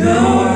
Yeah.